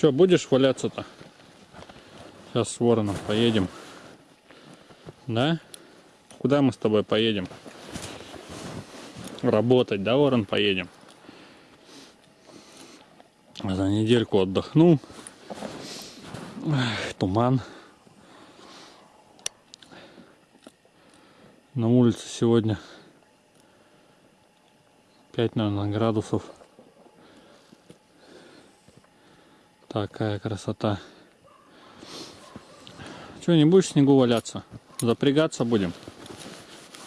Че, будешь валяться-то? Сейчас с вороном поедем. Да? Куда мы с тобой поедем? Работать, да, ворон, поедем? За недельку отдохнул. Эх, Туман. На улице сегодня 5, наверное, градусов. Такая красота. Че, не будешь в снегу валяться? Запрягаться будем?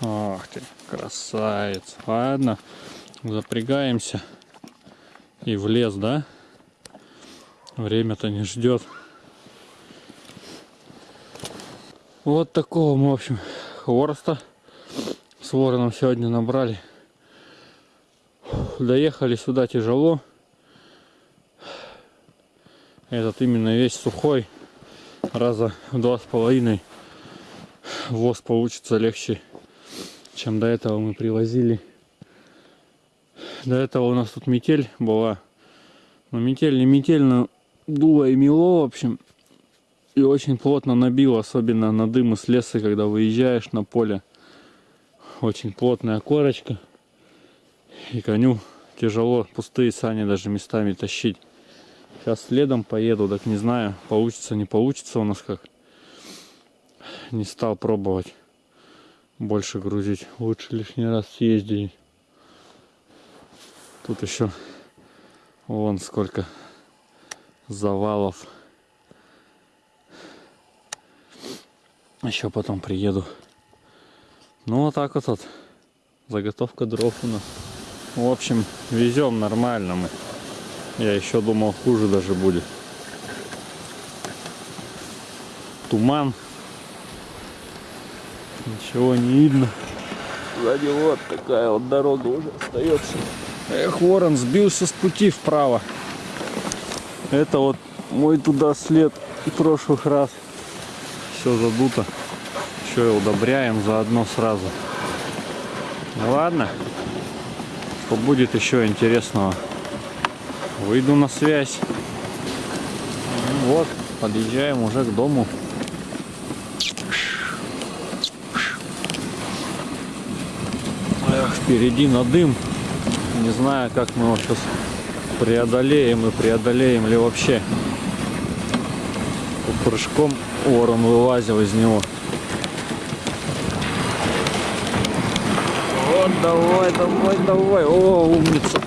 Ах ты, красавец. Ладно, запрягаемся. И в лес, да? Время-то не ждет. Вот такого мы, в общем, хвороста с вороном сегодня набрали. Доехали сюда тяжело. Этот именно весь сухой. Раза в два с половиной воз получится легче, чем до этого мы привозили. До этого у нас тут метель была. Но метель не метель, но дуло и мело, в общем. И очень плотно набило, особенно на дым из леса, когда выезжаешь на поле. Очень плотная корочка. И коню тяжело пустые сани даже местами тащить. Сейчас следом поеду, так не знаю, получится, не получится у нас как. Не стал пробовать больше грузить. Лучше лишний раз съездить. Тут еще вон сколько завалов. Еще потом приеду. Ну вот так вот, вот. Заготовка дров у нас. В общем, везем нормально мы. Я еще думал, хуже даже будет. Туман. Ничего не видно. Сзади вот такая вот дорога уже остается. Эх, ворон сбился с пути вправо. Это вот мой туда след прошлых раз. Все задуто. Еще и удобряем заодно сразу. Ну ладно. Что будет еще интересного. Выйду на связь. Вот, подъезжаем уже к дому. Эх, впереди на дым. Не знаю, как мы его сейчас преодолеем и преодолеем ли вообще. Прыжком ворон вылазил из него. Вот, давай, давай, давай. О, умница.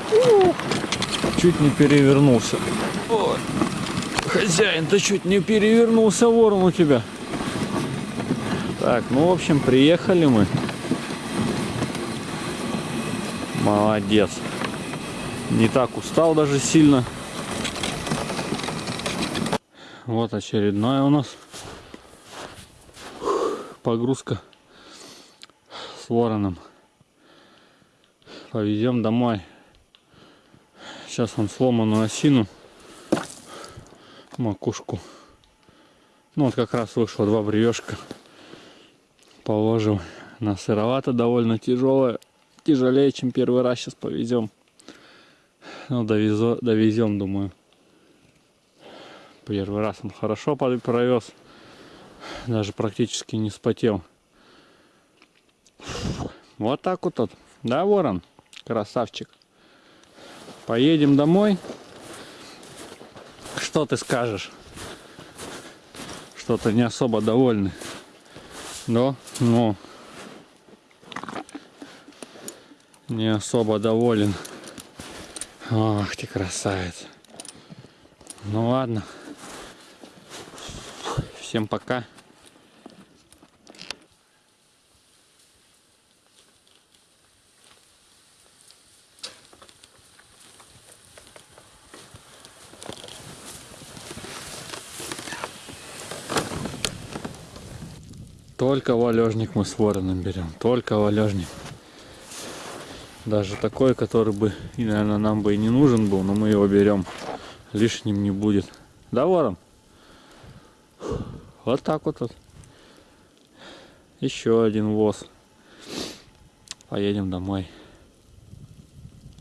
Чуть не перевернулся. Ой. Хозяин, ты чуть не перевернулся, ворон у тебя. Так, ну, в общем, приехали мы. Молодец. Не так устал даже сильно. Вот очередная у нас погрузка с вороном. Повезем домой. Сейчас он сломанную осину, макушку. Ну вот как раз вышло два бревешка. Положил на сыровато довольно тяжелое. Тяжелее, чем первый раз сейчас повезем. Ну, довезу, довезем, думаю. Первый раз он хорошо провез. Даже практически не спотел. Вот так вот. вот. Да, ворон? Красавчик. Поедем домой. Что ты скажешь? Что-то не особо довольны. Да? Ну. Не особо доволен. Ах ты красавец. Ну ладно. Всем пока. Только валежник мы с вороном берем. Только валежник. Даже такой, который бы, и, наверное, нам бы и не нужен был, но мы его берем. Лишним не будет. Да, ворон? Вот так вот. вот. Еще один воз. Поедем домой.